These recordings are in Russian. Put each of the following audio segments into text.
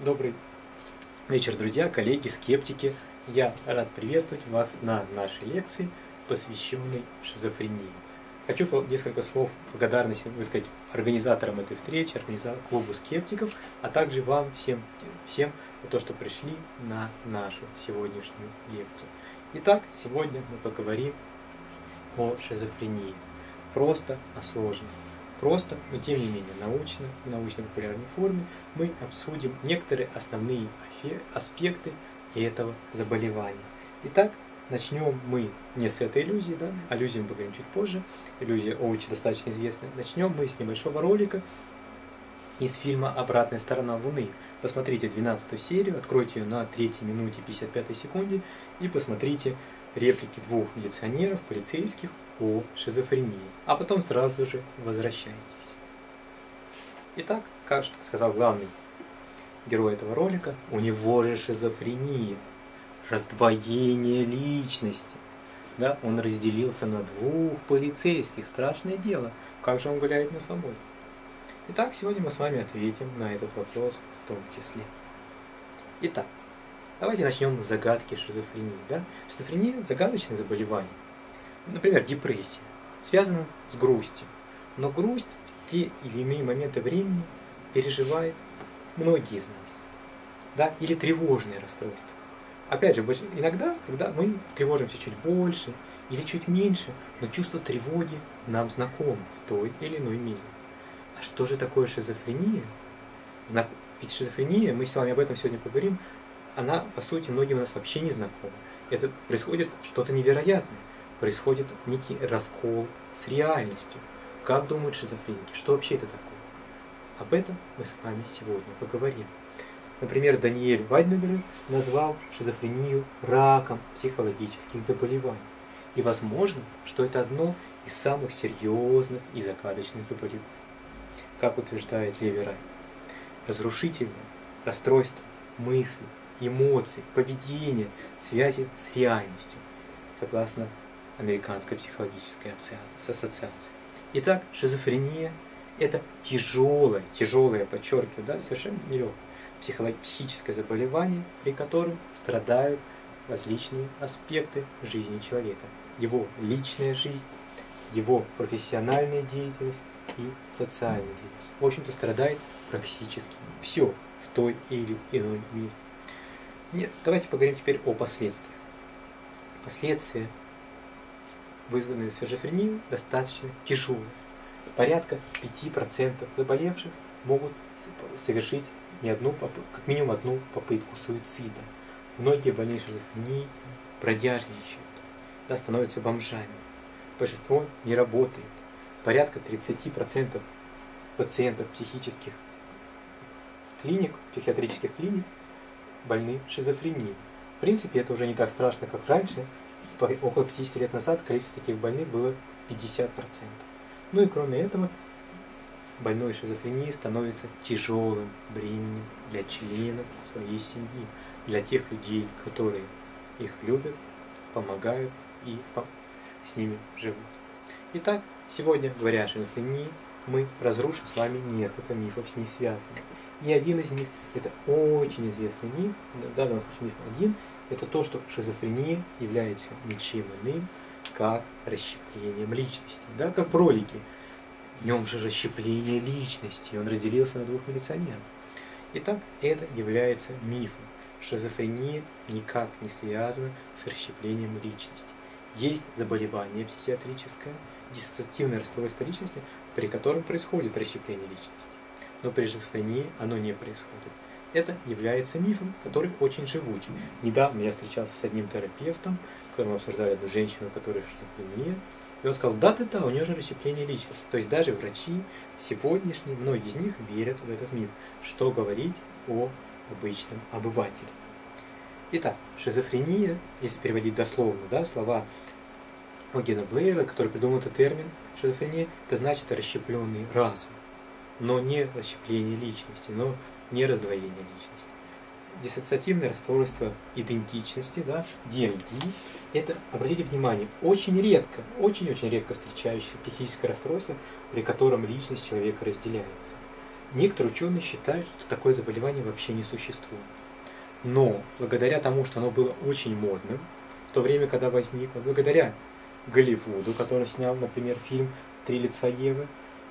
Добрый вечер, друзья, коллеги, скептики. Я рад приветствовать вас на нашей лекции, посвященной шизофрении. Хочу несколько слов благодарности высказать организаторам этой встречи, организа- клубу скептиков, а также вам всем, всем за то, что пришли на нашу сегодняшнюю лекцию. Итак, сегодня мы поговорим о шизофрении. Просто о сложном. Просто, но тем не менее научно, в научно-популярной форме мы обсудим некоторые основные аспекты этого заболевания. Итак, начнем мы не с этой иллюзии, да, о иллюзии мы поговорим чуть позже, иллюзия очень достаточно известная. Начнем мы с небольшого ролика из фильма «Обратная сторона Луны». Посмотрите 12 серию, откройте ее на 3 минуте 55 секунде и посмотрите реплики двух милиционеров, полицейских о шизофрении, а потом сразу же возвращайтесь. Итак, как сказал главный герой этого ролика, у него же шизофрения, раздвоение личности. Да, он разделился на двух полицейских, страшное дело, как же он гуляет на свободе. Итак, сегодня мы с вами ответим на этот вопрос в том числе. Итак, давайте начнем с загадки шизофрении. Да? Шизофрения – загадочное заболевание. Например, депрессия связана с грустью. Но грусть в те или иные моменты времени переживает многие из нас. Да? Или тревожные расстройства. Опять же, иногда, когда мы тревожимся чуть больше или чуть меньше, но чувство тревоги нам знакомо в той или иной мере. А что же такое шизофрения? Знак- Ведь шизофрения, мы с вами об этом сегодня поговорим, она, по сути, многим у нас вообще не знакома. Это происходит что-то невероятное. Происходит некий раскол с реальностью. Как думают шизофреники? Что вообще это такое? Об этом мы с вами сегодня поговорим. Например, Даниэль Вайднебер назвал шизофрению раком психологических заболеваний. И возможно, что это одно из самых серьезных и загадочных заболеваний. Как утверждает Леви разрушительное расстройство мыслей, эмоций, поведения, связи с реальностью, согласно Американской психологической ассоциа- ассоциации. Итак, шизофрения – это тяжелое, тяжелое, подчеркиваю, да, совершенно нелегкое психолог- психическое заболевание, при котором страдают различные аспекты жизни человека. Его личная жизнь, его профессиональная деятельность и социальная деятельность. В общем-то, страдает практически все в той или иной мере. Нет, давайте поговорим теперь о последствиях. Последствия, вызванные шизофренией, достаточно тяжелые. Порядка 5% заболевших могут совершить не одну, как минимум одну попытку суицида. Многие больные шизофренией бродяжничают, да, становятся бомжами. Большинство не работает. Порядка 30% пациентов психических клиник, психиатрических клиник больны шизофренией. В принципе, это уже не так страшно, как раньше. Около 50 лет назад количество таких больных было 50%. Ну и кроме этого, больной шизофренией становится тяжелым бременем для членов своей семьи, для тех людей, которые их любят, помогают и с ними живут. Итак, сегодня, говоря о шизофрении, мы разрушим с вами несколько мифов с ней связанных. И один из них, это очень известный миф, в данном случае миф один, это то, что шизофрения является ничем иным, как расщеплением личности. Да, как в ролике. В нем же расщепление личности, он разделился на двух милиционеров. Итак, это является мифом. Шизофрения никак не связана с расщеплением личности. Есть заболевание психиатрическое, диссоциативное расстройство личности, при котором происходит расщепление личности. Но при шизофрении оно не происходит. Это является мифом, который очень живучий. Недавно я встречался с одним терапевтом, когда мы обсуждали одну женщину, у которой шизофрения, и он сказал, да-да-да, у нее же расщепление личности. То есть даже врачи сегодняшние, многие из них верят в этот миф. Что говорить о обычном обывателе. Итак, шизофрения, если переводить дословно, да, слова Огена Блейра, который придумал этот термин, шизофрения, это значит расщепленный разум, но не расщепление личности, но не раздвоение личности. Диссоциативное расстройство идентичности, да, DID, это, обратите внимание, очень редко, очень-очень редко встречающееся психическое расстройство, при котором личность человека разделяется. некоторые ученые считают, что такое заболевание вообще не существует. Но благодаря тому, что оно было очень модным, в то время, когда возникло, благодаря Голливуду, который снял, например, фильм «Три лица Евы»,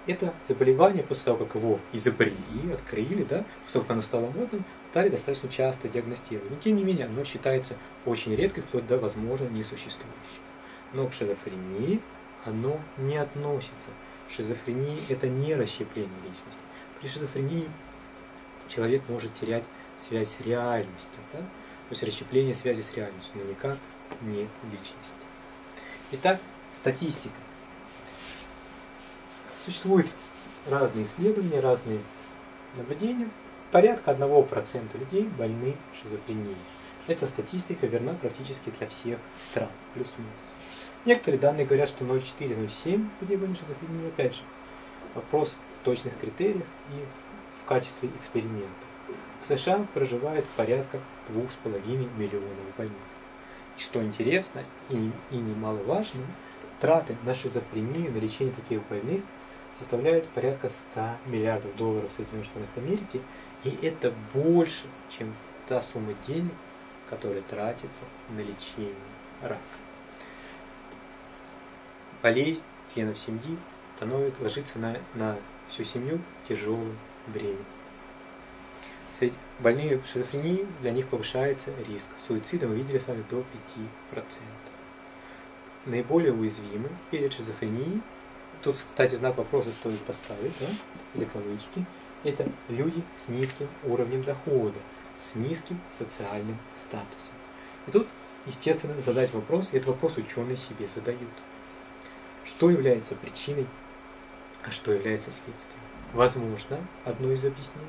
это заболевание, после того, как его изобрели, открыли, да, после того, как оно стало модным, стали достаточно часто диагностировать. Но тем не менее, оно считается очень редкой, вплоть до, возможно, несуществующей. Но к шизофрении оно не относится. Шизофрения – это не расщепление личности. При шизофрении человек может терять связь с реальностью, да? то есть расщепление связи с реальностью, но никак не личности. Итак, статистика. Существуют разные исследования, разные наблюдения. Порядка 1% людей больны шизофренией. Эта статистика верна практически для всех стран, плюс-минус. Некоторые данные говорят, что 0,4-0,7 людей больны шизофренией. Опять же, вопрос в точных критериях и в качестве эксперимента. В США проживает порядка 2,5 миллионов больных. И что интересно и, и немаловажно, траты на шизофрению, на лечение таких больных составляют порядка 100 миллиардов долларов Соединенных Штатах Америки, и это больше, чем та сумма денег, которая тратится на лечение рака. Болезнь членов семьи становится, ложится на, на всю семью тяжелым бременем. Больные шизофренией, для них повышается риск. Суицида мы видели с вами до 5%. Наиболее уязвимы перед шизофренией Тут, кстати, знак вопроса стоит поставить, да, или кавычки. Это люди с низким уровнем дохода, с низким социальным статусом. И тут, естественно, задать вопрос, и этот вопрос ученые себе задают. Что является причиной, а что является следствием? Возможно, одно из объяснений,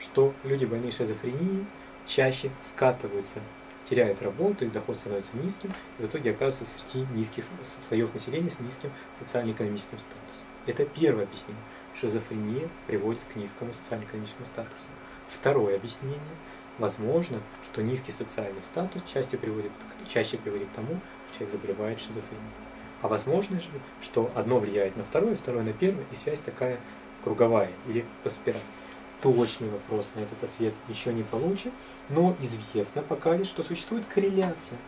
что люди больные шизофренией чаще скатываются теряют работу, их доход становится низким, и в итоге оказываются среди низких слоев населения с низким социально-экономическим статусом. Это первое объяснение. Шизофрения приводит к низкому социально-экономическому статусу. Второе объяснение. Возможно, что низкий социальный статус чаще приводит, чаще приводит к тому, что человек заболевает шизофренией. А возможно же, что одно влияет на второе, второе на первое, и связь такая круговая или по спирали точный вопрос на этот ответ еще не получен, но известно пока что существует корреляция,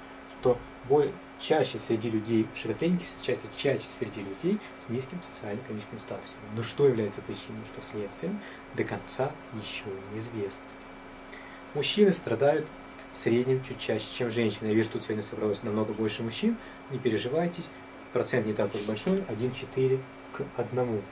что более, чаще среди людей шизофреники встречаются чаще среди людей с низким социально-экономическим статусом. Но что является причиной, что следствием, до конца еще неизвестно. Мужчины страдают в среднем чуть чаще, чем женщины. Я вижу, тут сегодня собралось намного больше мужчин. Не переживайтесь, процент не такой большой, 1,4 к 1.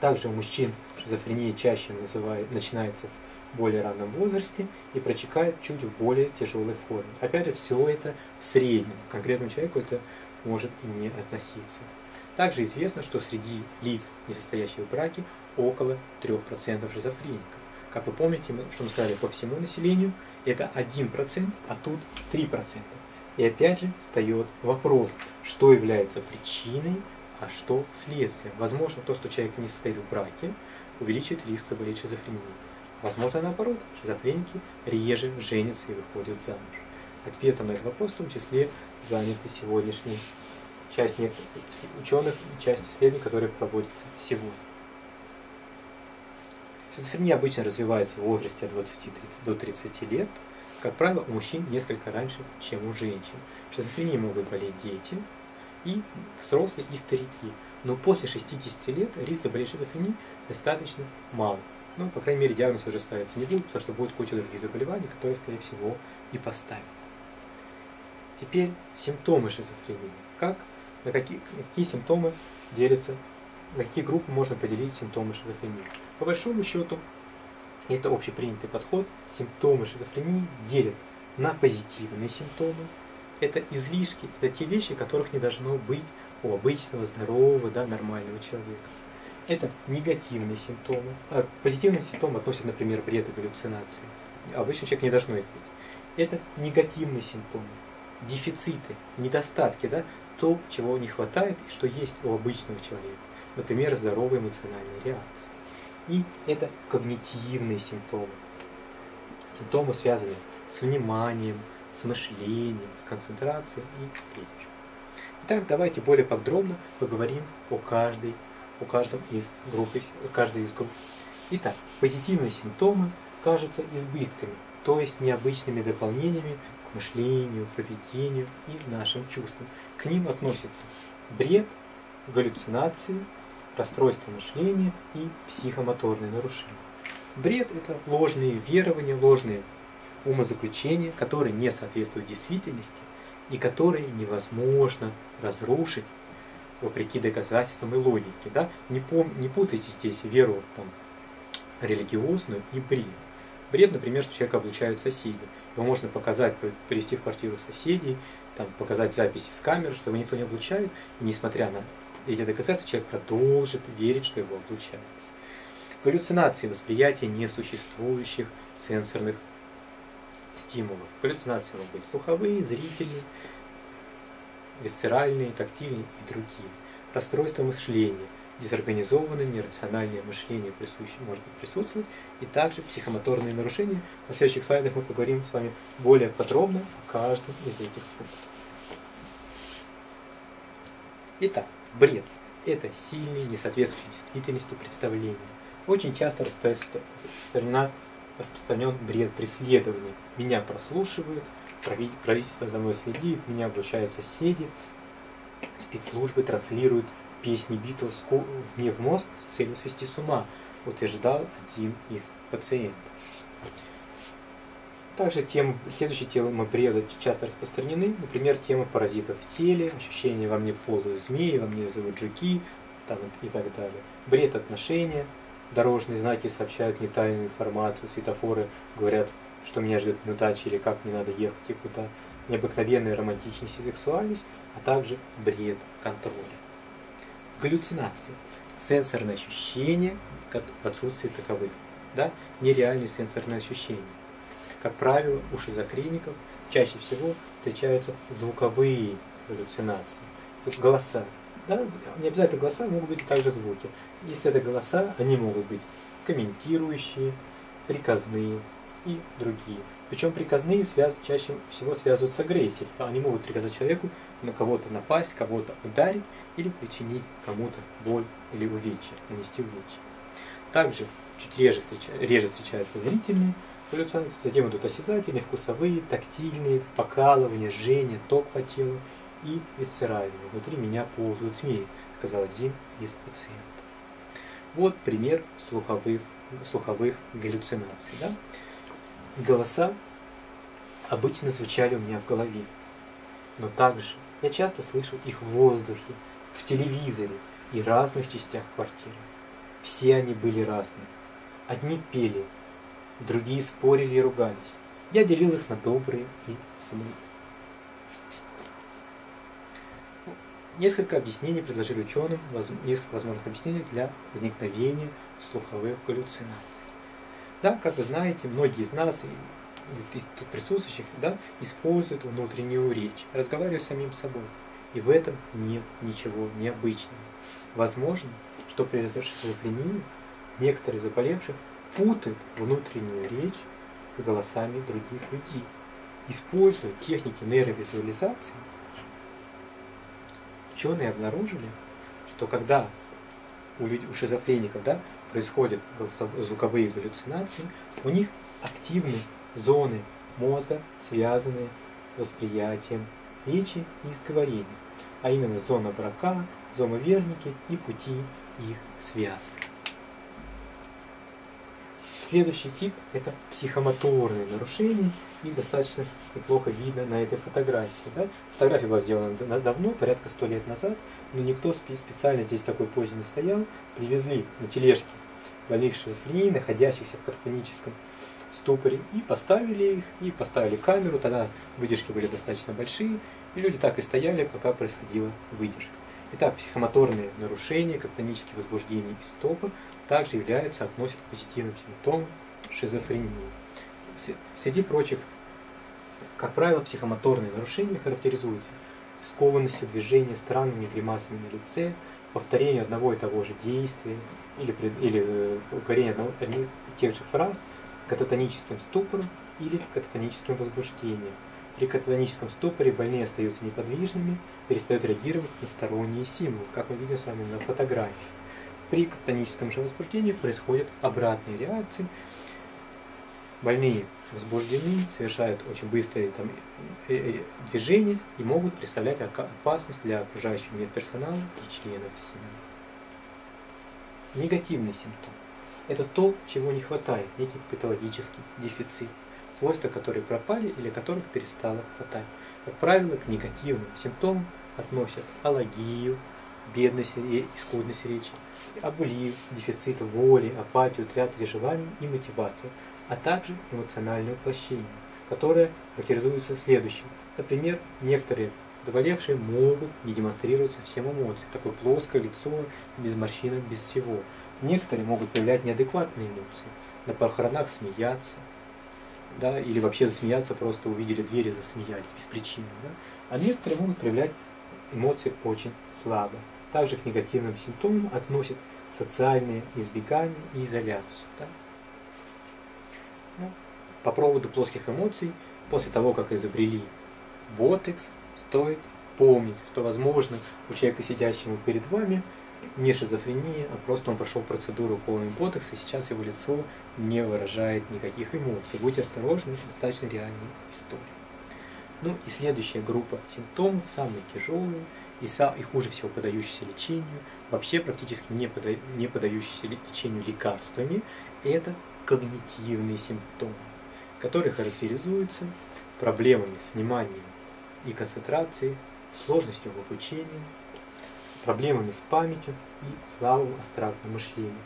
Также у мужчин шизофрения чаще называет, начинается в более раннем возрасте и протекает чуть в более тяжелой форме. Опять же, все это в среднем. К конкретному человеку это может и не относиться. Также известно, что среди лиц, не состоящих в браке, около 3% шизофреников. Как вы помните, мы, что мы сказали, по всему населению это 1%, а тут 3%. И опять же встает вопрос, что является причиной а что следствие? Возможно, то, что человек не состоит в браке, увеличивает риск заболеть шизофренией. Возможно, наоборот, шизофреники реже женятся и выходят замуж. Ответом на этот вопрос в том числе заняты сегодняшние часть ученых и часть исследований, которые проводятся сегодня. Шизофрения обычно развивается в возрасте от 20 до 30 лет. Как правило, у мужчин несколько раньше, чем у женщин. Шизофренией могут болеть дети, и взрослые, и старики. Но после 60 лет риск заболеть шизофренией достаточно мал. Ну, по крайней мере, диагноз уже ставится не будет, потому что будет куча других заболеваний, которые, скорее всего, и поставят. Теперь симптомы шизофрении. Как, на какие, какие симптомы делятся, на какие группы можно поделить симптомы шизофрении? По большому счету, это общепринятый подход, симптомы шизофрении делят на позитивные симптомы, это излишки, это те вещи, которых не должно быть у обычного, здорового, да, нормального человека. Это негативные симптомы. А позитивным симптомам относят, например, бред и галлюцинации. Обычный человек не должно их быть. Это негативные симптомы, дефициты, недостатки, да, то, чего не хватает и что есть у обычного человека. Например, здоровые эмоциональные реакции. И это когнитивные симптомы. Симптомы, связанные с вниманием, с мышлением, с концентрацией и речью. Итак, давайте более подробно поговорим о каждой, о каждом из групп, каждой из групп. Итак, позитивные симптомы кажутся избытками, то есть необычными дополнениями к мышлению, поведению и нашим чувствам. К ним относятся бред, галлюцинации, расстройство мышления и психомоторные нарушения. Бред – это ложные верования, ложные умозаключения, которые не соответствуют действительности и которые невозможно разрушить вопреки доказательствам и логике. Да? Не, пом, не путайте здесь веру там, религиозную и бред. Бред, например, что человека облучают соседи. Его можно показать, привести в квартиру соседей, там, показать записи с камеры, что его никто не облучает, и несмотря на эти доказательства, человек продолжит верить, что его облучают. Галлюцинации восприятия несуществующих сенсорных стимулов. Галлюцинации могут быть слуховые, зрительные, висцеральные, тактильные и другие. Расстройство мышления, дезорганизованное, нерациональное мышление присуще, может быть присутствовать, и также психомоторные нарушения. На следующих слайдах мы поговорим с вами более подробно о каждом из этих пунктов. Итак, бред – это сильный, несоответствующий действительности представление. Очень часто распространена распространен бред преследования. Меня прослушивают, правительство за мной следит, меня обучают соседи, спецслужбы транслируют песни Битлз мне в мозг с целью свести с ума, утверждал один из пациентов. Также темы, следующие темы бреда часто распространены, например, тема паразитов в теле, ощущение во мне полую змеи, во мне зовут жуки там, и так далее. Бред отношения, дорожные знаки сообщают не тайную информацию, светофоры говорят, что меня ждет неудача или как мне надо ехать и куда, необыкновенная романтичность и сексуальность, а также бред контроля. Галлюцинации. Сенсорные ощущения в отсутствии таковых. Да? Нереальные сенсорные ощущения. Как правило, у шизофреников чаще всего встречаются звуковые галлюцинации. Голоса. Да? Не обязательно голоса, могут быть также звуки. Если это голоса, они могут быть комментирующие, приказные и другие. Причем приказные связ... чаще всего связывают с агрессией. Они могут приказать человеку на кого-то напасть, кого-то ударить или причинить кому-то боль или увечья, нанести увечья. Также чуть реже, встреча... реже встречаются зрительные галлюцинации, затем идут осязательные, вкусовые, тактильные, покалывания, жжение, ток по телу и висцеральные. Внутри меня ползают змеи, сказал один из пациентов. Вот пример слуховых, слуховых галлюцинаций. Да? Голоса обычно звучали у меня в голове, но также я часто слышал их в воздухе, в телевизоре и разных частях квартиры. Все они были разные. Одни пели, другие спорили и ругались. Я делил их на добрые и злые. Несколько объяснений предложили ученым, несколько возможных объяснений для возникновения слуховых галлюцинаций. Да, как вы знаете, многие из нас, из тут присутствующих, да, используют внутреннюю речь, разговаривая с самим собой. И в этом нет ничего необычного. Возможно, что при шизофрении некоторые заболевших путают внутреннюю речь с голосами других людей. Используя техники нейровизуализации, ученые обнаружили, что когда у, людей, у шизофреников да, происходят звуковые галлюцинации, у них активны зоны мозга, связанные с восприятием речи и изговорения, а именно зона брака, зона верники и пути их связок. Следующий тип – это психомоторные нарушения, и достаточно неплохо видно на этой фотографии. Да? Фотография была сделана давно, порядка сто лет назад, но никто специально здесь такой позе не стоял. Привезли на тележке больных шизофренией, находящихся в картоническом ступоре, и поставили их, и поставили камеру, тогда выдержки были достаточно большие, и люди так и стояли, пока происходила выдержка. Итак, психомоторные нарушения, катонические возбуждения и стопор также являются, относят к позитивным симптомам шизофрении. Среди прочих, как правило, психомоторные нарушения характеризуются скованностью движения, странными гримасами на лице, повторение одного и того же действия или, или э, повторение и тех же фраз, кататоническим ступором или кататоническим возбуждением. При кататоническом ступоре больные остаются неподвижными, перестают реагировать на сторонние символы, как мы видим с вами на фотографии. При кататоническом же возбуждении происходят обратные реакции. Больные возбуждены, совершают очень быстрые там, э, э, движения и могут представлять опасность для окружающего медперсонала и членов семьи. Негативный симптом – это то, чего не хватает, некий патологический дефицит, свойства которые пропали или которых перестало хватать. Как правило, к негативным симптомам относят аллогию, бедность и скудность речи, облив, дефицит воли, апатию, тратили желаний и мотивацию, а также эмоциональное уплощение, которое характеризуется следующим. Например, некоторые заболевшие могут не демонстрировать совсем эмоции, такое плоское лицо, без морщинок, без всего. Некоторые могут проявлять неадекватные эмоции, на похоронах смеяться, да, или вообще засмеяться, просто увидели двери, засмеялись без причины. Да? А некоторые могут проявлять эмоции очень слабо. Также к негативным симптомам относят социальные избегания и изоляцию. Да? Ну, по поводу плоских эмоций, после того, как изобрели ботекс, стоит помнить, что, возможно, у человека, сидящего перед вами, не шизофрения, а просто он прошел процедуру уколами ботокса, и сейчас его лицо не выражает никаких эмоций. Будьте осторожны, это достаточно реальная история. Ну и следующая группа симптомов, самые тяжелые и, и хуже всего подающиеся лечению, вообще практически не, пода, не подающиеся лечению лекарствами, это когнитивные симптомы, которые характеризуются проблемами с вниманием и концентрацией, сложностью в обучении, проблемами с памятью и слабым абстрактным мышлением.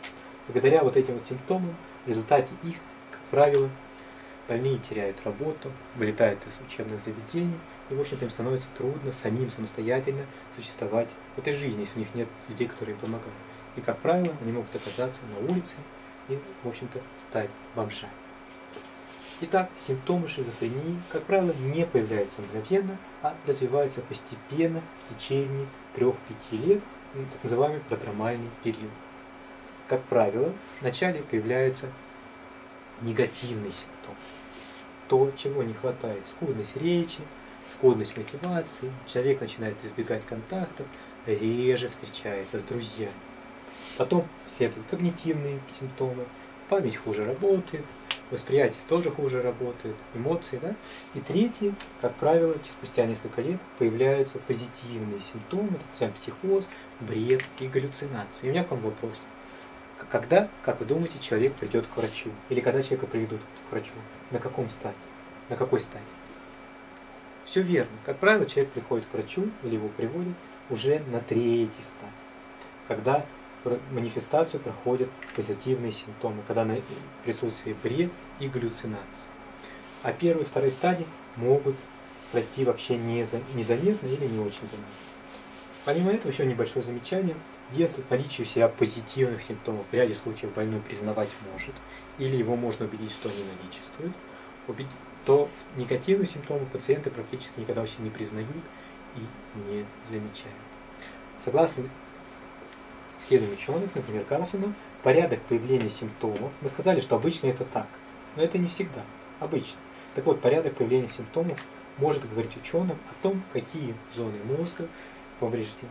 Благодаря вот этим вот симптомам, в результате их, как правило, больные теряют работу, вылетают из учебных заведений, и, в общем-то, им становится трудно самим самостоятельно существовать в этой жизни, если у них нет людей, которые им помогают. И, как правило, они могут оказаться на улице и, в общем-то, стать бомжами. Итак, симптомы шизофрении, как правило, не появляются мгновенно, а развиваются постепенно в течение 3-5 лет, так называемый продромальный период. Как правило, вначале появляются негативные симптомы. То, чего не хватает, скудность речи, скудность мотивации, человек начинает избегать контактов, реже встречается с друзьями. Потом следуют когнитивные симптомы, память хуже работает, восприятие тоже хуже работает, эмоции, да. И третье, как правило, спустя несколько лет появляются позитивные симптомы, так психоз, бред и галлюцинации. И у меня к вам вопрос. Когда, как вы думаете, человек придет к врачу? Или когда человека приведут к врачу? На каком стадии? На какой стадии? Все верно. Как правило, человек приходит к врачу или его приводят уже на третьей стадии. Когда манифестацию проходят позитивные симптомы, когда на присутствие бред и галлюцинации. А первые и вторые стадии могут пройти вообще незаметно или не очень заметно. Помимо этого, еще небольшое замечание. Если наличие у себя позитивных симптомов в ряде случаев больной признавать может, или его можно убедить, что они наличествуют, то негативные симптомы пациенты практически никогда вообще не признают и не замечают. Согласно исследований ученых, например, Карлсона, порядок появления симптомов, мы сказали, что обычно это так, но это не всегда, обычно. Так вот, порядок появления симптомов может говорить ученым о том, какие зоны мозга повреждены.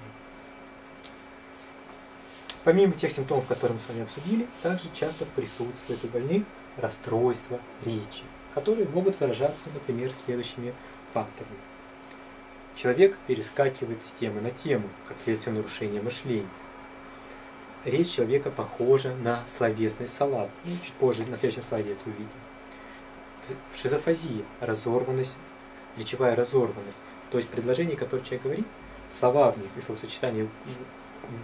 Помимо тех симптомов, которые мы с вами обсудили, также часто присутствует у больных расстройство речи, которые могут выражаться, например, следующими факторами. Человек перескакивает с темы на тему, как следствие нарушения мышления речь человека похожа на словесный салат. Ну, чуть позже, на следующем слайде это увидим. Шизофазия, разорванность, речевая разорванность. То есть предложение, которое человек говорит, слова в них и словосочетания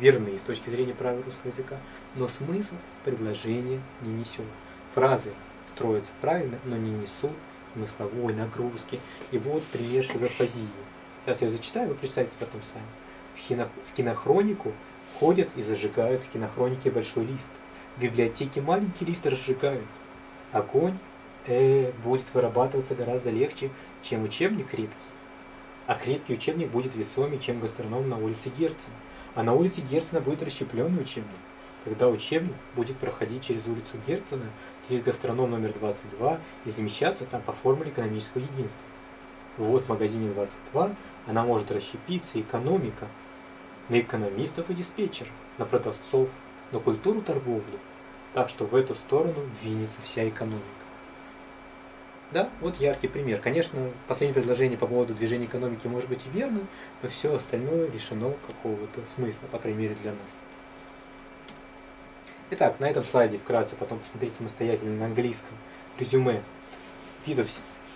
верны с точки зрения правил русского языка, но смысл предложения не несет. Фразы строятся правильно, но не несут смысловой нагрузки. И вот пример шизофазии. Сейчас я зачитаю, вы прочитайте потом сами. В, кино, в кинохронику Ходят и зажигают в кинохронике большой лист. В библиотеке маленький лист разжигают. Огонь э, будет вырабатываться гораздо легче, чем учебник крепкий. А крепкий учебник будет весомее, чем гастроном на улице Герцена. А на улице Герцена будет расщепленный учебник. Когда учебник будет проходить через улицу Герцена, через гастроном номер 22 и замещаться там по формуле экономического единства. Вот в магазине 22 она может расщепиться, экономика – на экономистов и диспетчеров, на продавцов, на культуру торговли, так что в эту сторону двинется вся экономика. Да, вот яркий пример. Конечно, последнее предложение по поводу движения экономики может быть и верно, но все остальное лишено какого-то смысла, по крайней мере для нас. Итак, на этом слайде вкратце потом посмотрите самостоятельно на английском резюме видов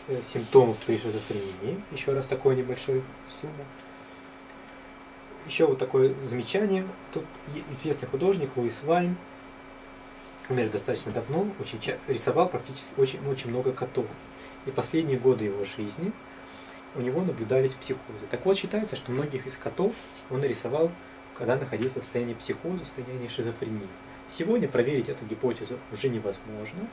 э, симптомов при шизофрении. Еще раз такой небольшой сумма. Еще вот такое замечание. Тут известный художник Луис Вайн, умер достаточно давно, очень рисовал практически очень, очень много котов. И последние годы его жизни у него наблюдались психозы. Так вот, считается, что многих из котов он нарисовал, когда находился в состоянии психоза, в состоянии шизофрении. Сегодня проверить эту гипотезу уже невозможно,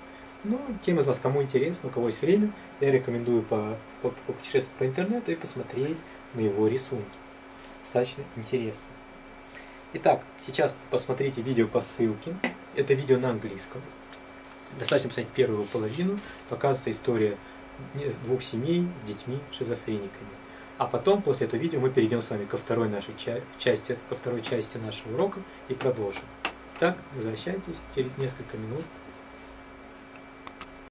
но тем из вас, кому интересно, у кого есть время, я рекомендую по, попутешествовать по интернету и посмотреть на его рисунки. Достаточно интересно. Итак, сейчас посмотрите видео по ссылке. Это видео на английском. Достаточно посмотреть первую половину. Показывается история двух семей с детьми шизофрениками. А потом, после этого видео, мы перейдем с вами ко второй нашей части, ко второй части нашего урока и продолжим. Так, возвращайтесь через несколько минут